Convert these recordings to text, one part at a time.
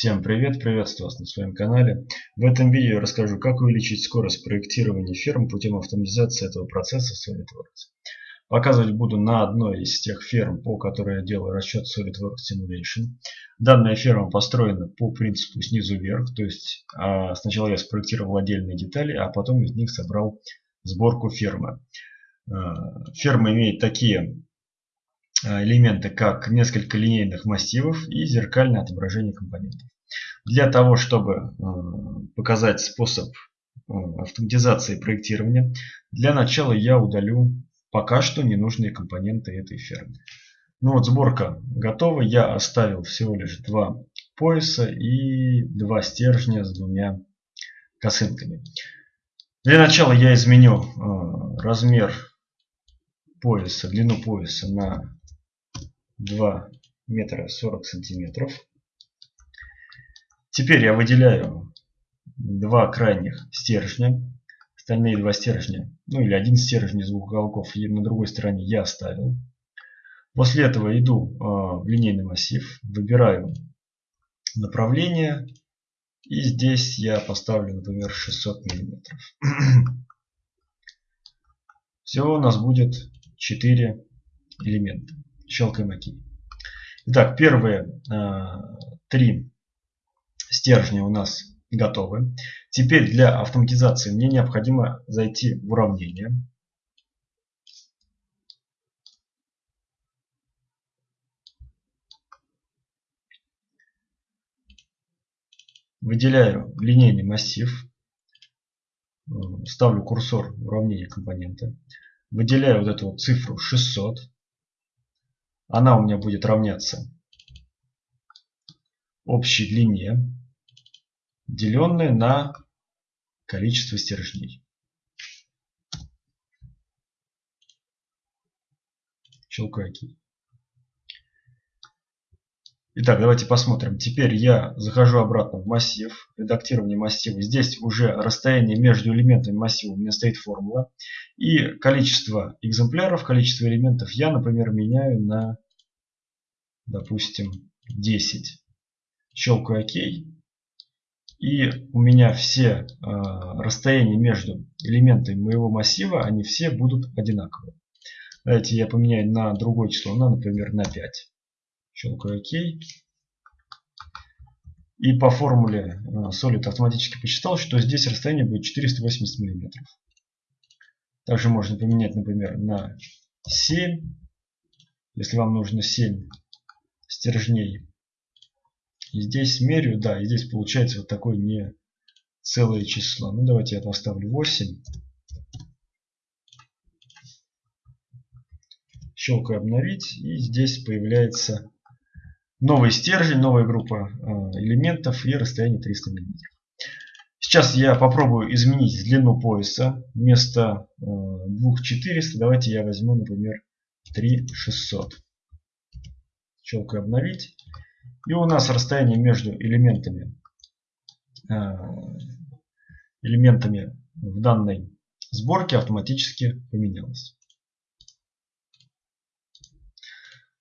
Всем привет, приветствую вас на своем канале. В этом видео я расскажу, как увеличить скорость проектирования ферм путем автоматизации этого процесса в SolidWorks. Показывать буду на одной из тех ферм, по которой я делаю расчет SolidWorks Simulation. Данная ферма построена по принципу снизу вверх, то есть а, сначала я спроектировал отдельные детали, а потом из них собрал сборку фермы. А, ферма имеет такие элементы, как несколько линейных массивов и зеркальное отображение компонентов. Для того, чтобы э, показать способ э, автоматизации проектирования, для начала я удалю пока что ненужные компоненты этой фермы. Ну вот сборка готова. Я оставил всего лишь два пояса и два стержня с двумя косынками. Для начала я изменю размер пояса, длину пояса на 2 метра 40 сантиметров. Теперь я выделяю два крайних стержня. Остальные два стержня, ну или один стержень из двух уголков на другой стороне я оставил. После этого иду а, в линейный массив, выбираю направление. И здесь я поставлю, например, 600 миллиметров. Всего у нас будет 4 элемента щелкаем ОК. Итак, первые э, три стержня у нас готовы. Теперь для автоматизации мне необходимо зайти в уравнение. Выделяю линейный массив. Э, ставлю курсор в уравнение компонента. Выделяю вот эту вот цифру 600 она у меня будет равняться общей длине, деленной на количество стержней. Щелкаю. Итак, давайте посмотрим. Теперь я захожу обратно в массив, редактирование массива. Здесь уже расстояние между элементами массива у меня стоит формула. И количество экземпляров, количество элементов я, например, меняю на, допустим, 10. Щелкаю ОК. И у меня все э, расстояния между элементами моего массива, они все будут одинаковые. Давайте я поменяю на другое число, на, например, на 5. Щелкаю ОК. И по формуле э, Solid автоматически посчитал, что здесь расстояние будет 480 мм. Также можно поменять, например, на 7. Если вам нужно 7 стержней. И здесь мерю, да, и здесь получается вот такое не целое число. Ну давайте я поставлю 8. Щелкаю обновить. И здесь появляется новый стержень, новая группа э, элементов и расстояние 300 мм. Сейчас я попробую изменить длину пояса. Вместо 2400 э, давайте я возьму, например, 3600. Щелкаю обновить. И у нас расстояние между элементами, э, элементами в данной сборке автоматически поменялось.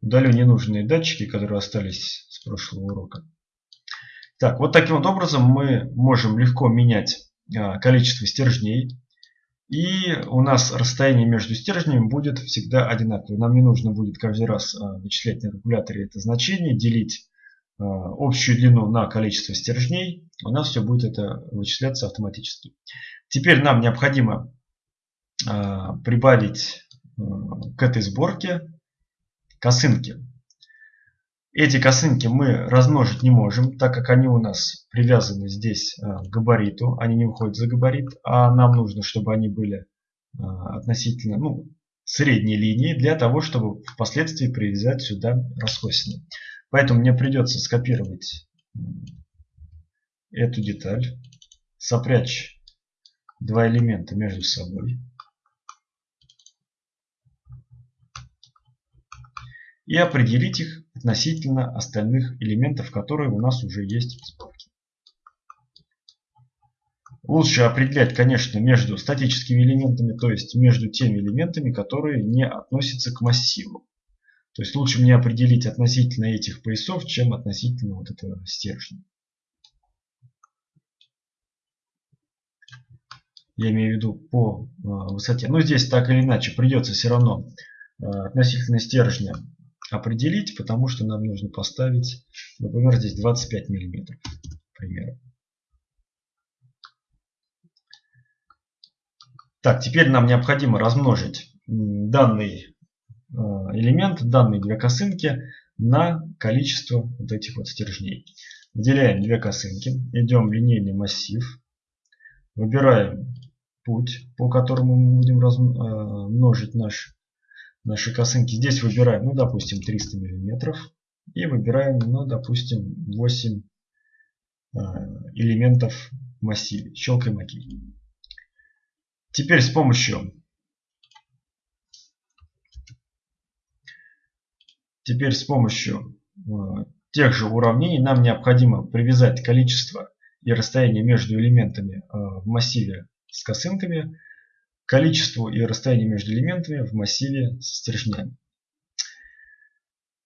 Удалю ненужные датчики, которые остались с прошлого урока. Так, вот таким вот образом мы можем легко менять а, количество стержней. И у нас расстояние между стержнями будет всегда одинаковое. Нам не нужно будет каждый раз а, вычислять на калькуляторе это значение, делить а, общую длину на количество стержней. У нас все будет это вычисляться автоматически. Теперь нам необходимо прибавить к этой сборке косынки. Эти косынки мы размножить не можем, так как они у нас привязаны здесь э, к габариту. Они не выходят за габарит, а нам нужно, чтобы они были э, относительно ну, средней линии, для того, чтобы впоследствии привязать сюда раскосины. Поэтому мне придется скопировать эту деталь, сопрячь два элемента между собой. и определить их относительно остальных элементов, которые у нас уже есть в сборке. Лучше определять, конечно, между статическими элементами, то есть между теми элементами, которые не относятся к массиву. То есть лучше мне определить относительно этих поясов, чем относительно вот этого стержня. Я имею в виду по э, высоте. Но здесь так или иначе придется все равно э, относительно стержня определить, потому что нам нужно поставить, например, здесь 25 миллиметров, к примеру. Так, теперь нам необходимо размножить данный э, элемент, данные две косынки на количество вот этих вот стержней. Выделяем две косынки, идем в линейный массив, выбираем путь, по которому мы будем размножить э, наш, наши косынки. Здесь выбираем, ну, допустим, 300 миллиметров и выбираем, ну, допустим, 8 э, элементов массиве. Щелкаем ОК. Теперь с помощью теперь с помощью э, тех же уравнений нам необходимо привязать количество и расстояние между элементами э, в массиве с косынками количеству и расстоянию между элементами в массиве с стержнями.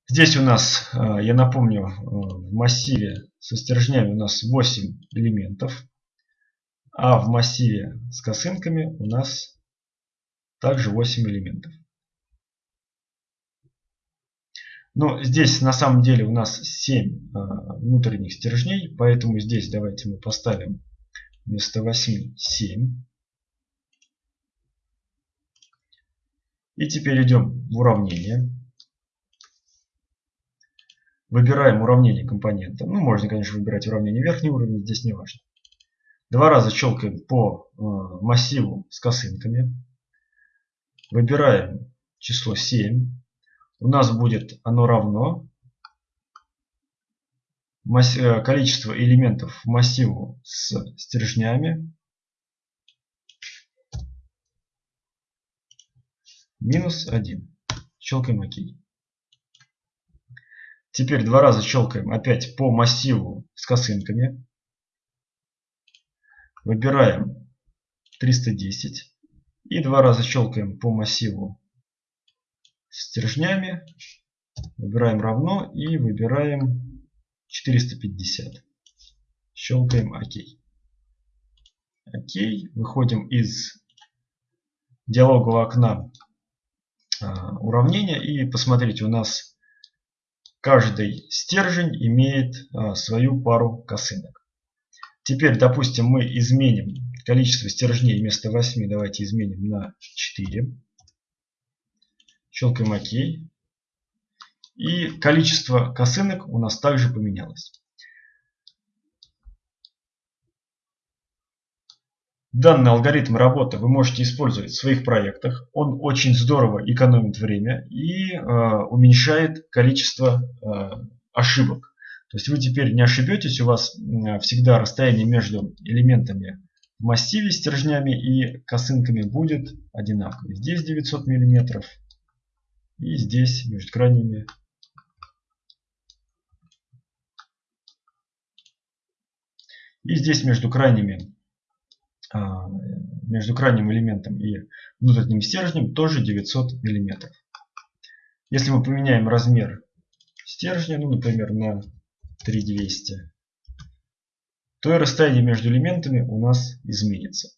Здесь у нас, э, я напомню, в массиве со стержнями у нас 8 элементов. А в массиве с косынками у нас также 8 элементов. Но здесь на самом деле у нас 7 а, внутренних стержней, поэтому здесь давайте мы поставим вместо 8 7. И теперь идем в уравнение. Выбираем уравнение компонента. Ну, можно, конечно, выбирать уравнение верхний уровень, здесь не важно. Два раза щелкаем по э, массиву с косынками. Выбираем число 7. У нас будет оно равно э, количество элементов массиву с стержнями минус 1. Щелкаем ОК. Теперь два раза щелкаем опять по массиву с косынками. Выбираем 310 и два раза щелкаем по массиву стержнями. Выбираем равно и выбираем 450. Щелкаем ОК. ОК. Выходим из диалогового окна уравнения и посмотрите, у нас каждый стержень имеет а, свою пару косынок. Теперь, допустим, мы изменим количество стержней вместо 8, давайте изменим на 4. Щелкаем ОК. И количество косынок у нас также поменялось. Данный алгоритм работы вы можете использовать в своих проектах. Он очень здорово экономит время и э, уменьшает количество э, ошибок. То есть вы теперь не ошибетесь, у вас всегда расстояние между элементами в массиве стержнями и косынками будет одинаковое. Здесь 900 миллиметров и здесь между крайними и здесь между крайними между крайним элементом и внутренним стержнем тоже 900 миллиметров. Если мы поменяем размер стержня, ну, например, на 3200, то и расстояние между элементами у нас изменится.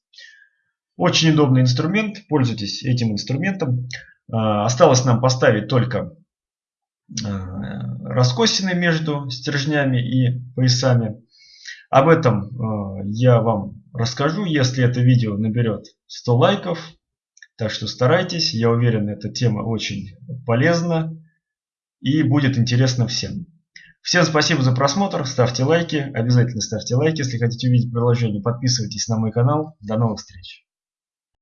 Очень удобный инструмент, пользуйтесь этим инструментом. А, осталось нам поставить только а, раскосины между стержнями и поясами. Об этом а, я вам расскажу, если это видео наберет 100 лайков. Так что старайтесь, я уверен, эта тема очень полезна и будет интересна всем. Всем спасибо за просмотр, ставьте лайки, обязательно ставьте лайки, если хотите увидеть приложение, подписывайтесь на мой канал. До новых встреч!